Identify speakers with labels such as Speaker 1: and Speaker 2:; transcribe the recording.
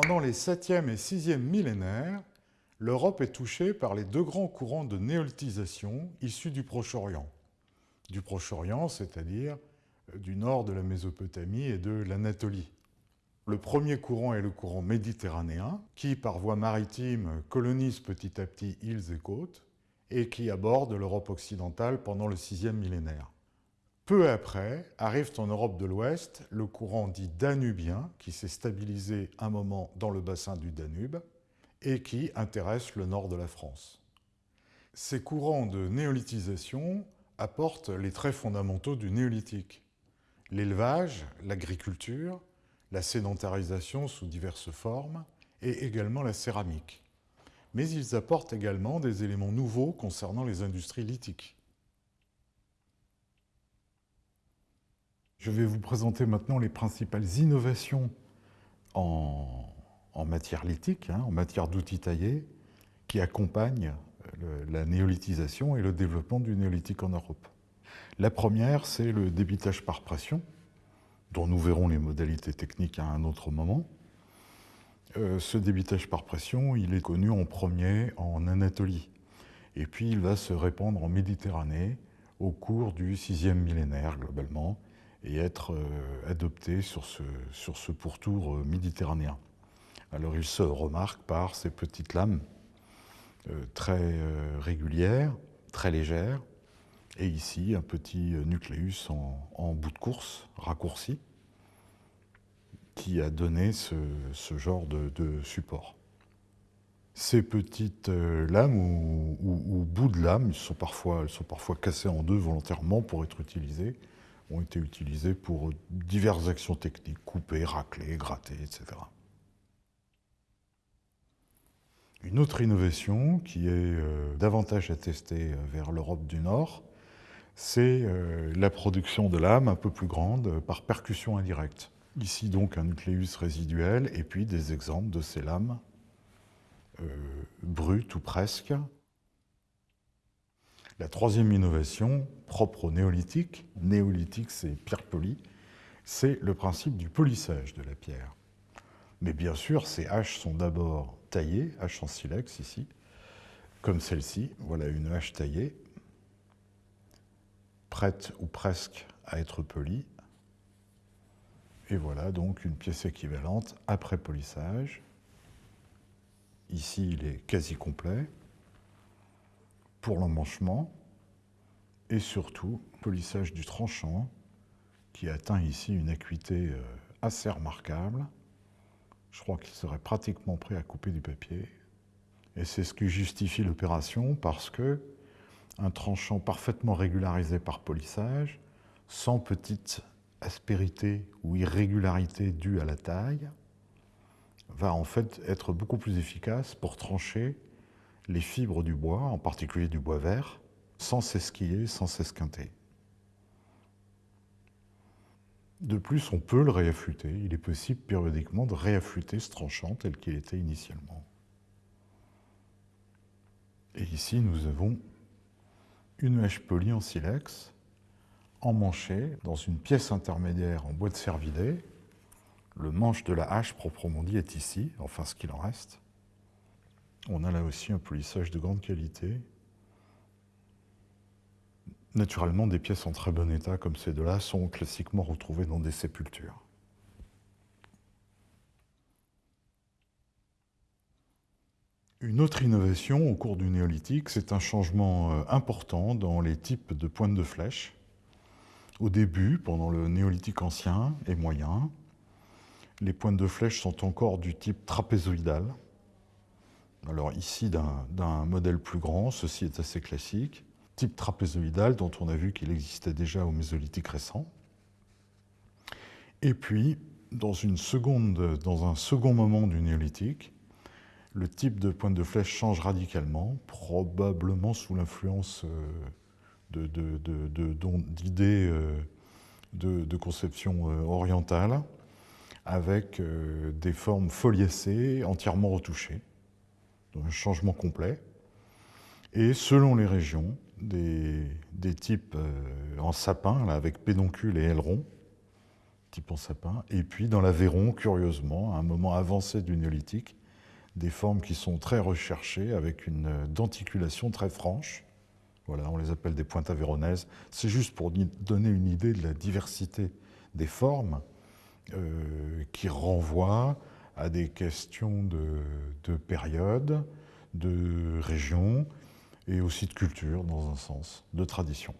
Speaker 1: Pendant les 7e et 6e millénaires, l'Europe est touchée par les deux grands courants de néolithisation issus du Proche-Orient. Du Proche-Orient, c'est-à-dire du nord de la Mésopotamie et de l'Anatolie. Le premier courant est le courant méditerranéen, qui, par voie maritime, colonise petit à petit îles et côtes, et qui aborde l'Europe occidentale pendant le sixième millénaire. Peu après, arrive en Europe de l'Ouest le courant dit danubien, qui s'est stabilisé un moment dans le bassin du Danube, et qui intéresse le nord de la France. Ces courants de néolithisation apportent les traits fondamentaux du néolithique. L'élevage, l'agriculture, la sédentarisation sous diverses formes, et également la céramique mais ils apportent également des éléments nouveaux concernant les industries lithiques. Je vais vous présenter maintenant les principales innovations en, matière lithique, hein, en matière d'outils taillés, qui accompagnent la néolithisation et le développement du néolithique en Europe. La première, c'est le débitage par pression, dont nous verrons les modalités techniques à un autre moment. Euh, ce débitage par pression, il est connu en premier en Anatolie. Et puis il va se répandre en Méditerranée au cours du sixième millénaire globalement et être euh, adopté sur ce, sur ce pourtour euh, méditerranéen. Alors il se remarque par ces petites lames très régulières, très légères, et ici un petit nucléus en bout de course, raccourci, qui a donné ce, genre de, support. Ces petites euh, lames ou, bouts de lames, sont parfois, elles sont parfois cassées en deux volontairement pour être utilisées, ont été utilisées pour diverses actions techniques, couper, racler, gratter, etc. Une autre innovation qui est euh, davantage attestée euh, vers l'Europe du Nord, c'est la production de lames un peu plus grandes par percussion indirecte. Ici donc un nucléus résiduel et puis des exemples de ces lames euh, brutes ou presque. La troisième innovation, propre au néolithique, néolithique c'est pierre polie, c'est le principe du polissage de la pierre. Mais bien sûr, ces haches sont d'abord taillées, haches en silex ici, comme celle-ci. Voilà une hache taillée, prête ou presque à être polie, et voilà donc une pièce équivalente après polissage. Ici, il est quasi complet pour l'emmanchement et surtout polissage du tranchant qui atteint ici une acuité euh, assez remarquable. Je crois qu'il serait pratiquement prêt à couper du papier. Et c'est ce qui justifie l'opération parce que un tranchant parfaitement régularisé par polissage, sans petite aspérité ou irrégularité due à la taille va en fait être beaucoup plus efficace pour trancher les fibres du bois, en particulier du bois vert, sans s'esquiller, sans s'esquinter. De plus, on peut le réaffûter. Il est possible périodiquement de réaffûter ce tranchant tel qu'il était initialement. Et ici, nous avons une hache polie en silex emmanché dans une pièce intermédiaire en bois de cervidé. Le manche de la hache proprement dit est ici, enfin ce qu'il en reste. On a là aussi un polissage de grande qualité. Naturellement, des pièces en très bon état comme ces deux-là sont classiquement retrouvées dans des sépultures. Une autre innovation au cours du néolithique, c'est un changement euh, important dans les types de pointes de flèches. Au début, pendant le néolithique ancien et moyen, les pointes de flèche sont encore du type trapézoïdal. Alors ici, d'un modèle plus grand, ceci est assez classique. Type trapézoïdal dont on a vu qu'il existait déjà au mésolithique récent. Et puis, dans, un second moment du néolithique, le type de pointe de flèche change radicalement, probablement sous l'influence euh, d'idées euh, de, conception euh, orientale, avec des formes foliacées, entièrement retouchées, un changement complet. Et selon les régions, des, types en sapin, là, avec pédoncule et aileron, type en sapin. Et puis dans l'Aveyron, curieusement, à un moment avancé du néolithique, des formes qui sont très recherchées, avec une denticulation très franche. Voilà, on les appelle des pointes avéronaises. C'est juste pour donner une idée de la diversité des formes euh, qui renvoient à des questions de, de période, de région et aussi de culture dans un sens, de tradition.